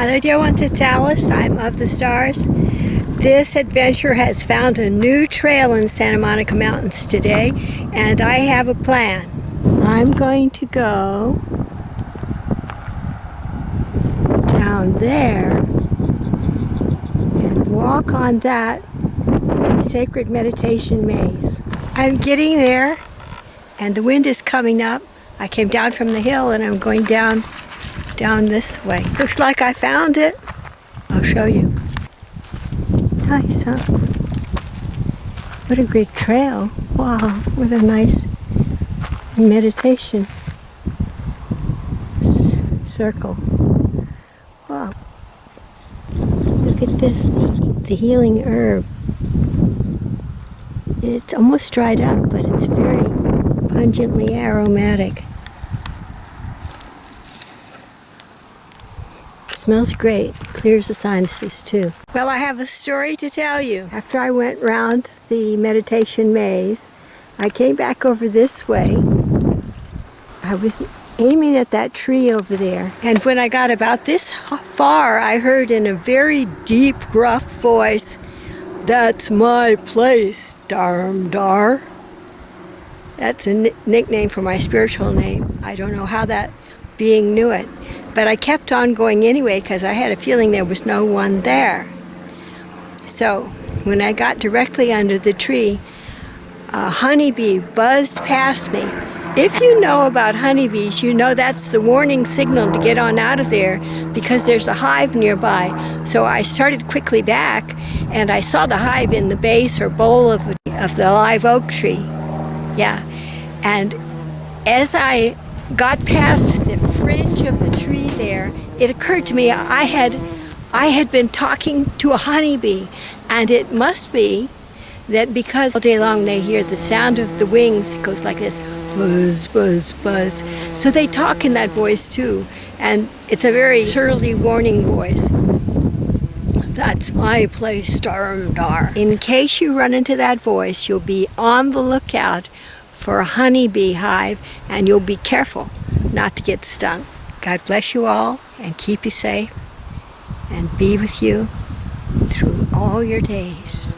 Hello dear ones, it's Alice. I'm of the stars. This adventure has found a new trail in Santa Monica Mountains today and I have a plan. I'm going to go down there and walk on that sacred meditation maze. I'm getting there and the wind is coming up. I came down from the hill and I'm going down down this way. Looks like I found it. I'll show you. Nice, huh? What a great trail. Wow, what a nice meditation S circle. Wow. Look at this, the, the healing herb. It's almost dried up, but it's very pungently aromatic. Smells great. Clears the sinuses too. Well, I have a story to tell you. After I went round the meditation maze, I came back over this way. I was aiming at that tree over there. And when I got about this far, I heard in a very deep, gruff voice, That's my place, Dharamdhar. That's a nickname for my spiritual name. I don't know how that being knew it. But I kept on going anyway because I had a feeling there was no one there. So when I got directly under the tree, a honeybee buzzed past me. If you know about honeybees, you know that's the warning signal to get on out of there because there's a hive nearby. So I started quickly back and I saw the hive in the base or bowl of, of the live oak tree. Yeah. And as I got past the fringe of the tree there, it occurred to me I had, I had been talking to a honeybee, and it must be that because all day long they hear the sound of the wings, it goes like this, buzz, buzz, buzz. So they talk in that voice too, and it's a very surly warning voice. That's my place, Dharamdhar. In case you run into that voice, you'll be on the lookout for a honeybee hive, and you'll be careful not to get stung. God bless you all and keep you safe and be with you through all your days.